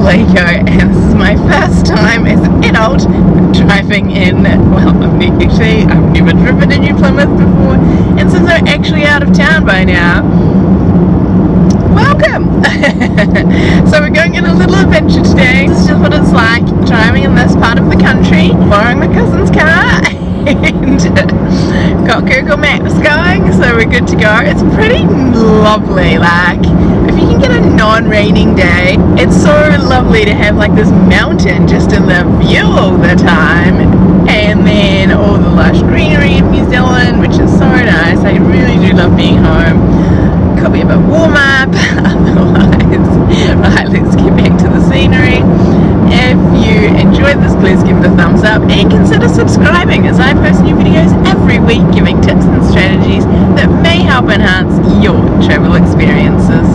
Lego and this is my first time as an adult driving in, well actually I've never driven in New Plymouth before and since I'm actually out of town by now, welcome! so we're going on a little adventure today. This is just what it's like driving in this part of the country, borrowing my cousin's car and got Google Maps going so we're good to go. It's pretty lovely like if you can get a non-raining day it's so lovely to have like this mountain just in the view all the time and then all the lush greenery of New Zealand which is so nice. I really do love being home. Could be a bit warm up otherwise right let's get back to the scenery if you enjoyed this, please give it a thumbs up and consider subscribing as I post new videos every week giving tips and strategies that may help enhance your travel experiences.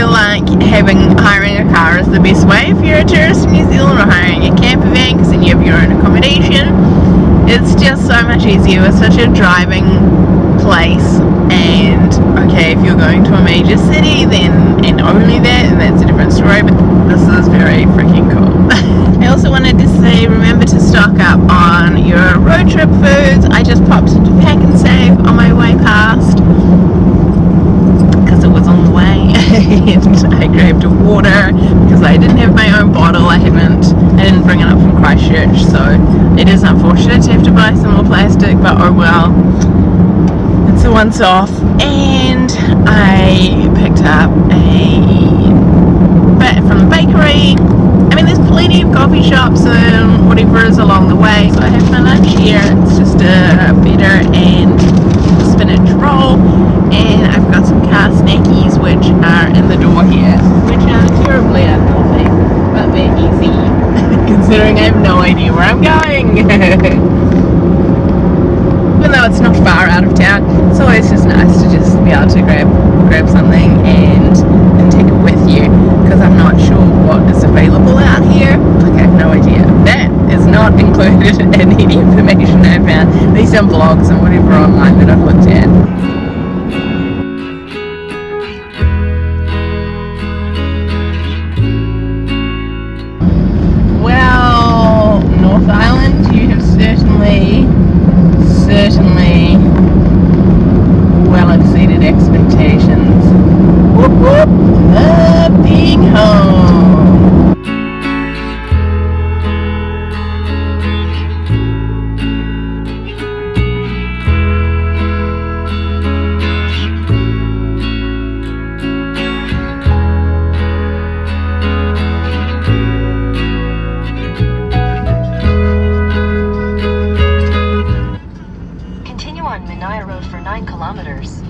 Feel like having hiring a car is the best way if you're a tourist in New Zealand or hiring a camper van because then you have your own accommodation. It's just so much easier with such a driving place and okay if you're going to a major city then and only that and that's a different story but this is very freaking cool I also wanted to say remember to stock up on your road trip foods I just popped into Pak'nSave on my way past because it was on the way and I grabbed a water because I didn't have my own bottle I haven't I didn't bring it up from Christchurch so it is unfortunate to have to buy some more plastic but oh well. It's a once off and I picked up a bit from the bakery. I mean there's plenty of coffee shops and whatever is along the way so I have my lunch here. It's just a feta and spinach roll and I've got some car snackies which are in the door here which are terribly unhealthy but they're easy considering I have no idea where I'm going even though it's not far out of town, it's always just nice to just be able to grab grab something and and take it with you because I'm not sure what is available out here. Like I have no idea. That is not included in any information I found. These are blogs and whatever online that I've looked at. On Manaia Road for 9 kilometers.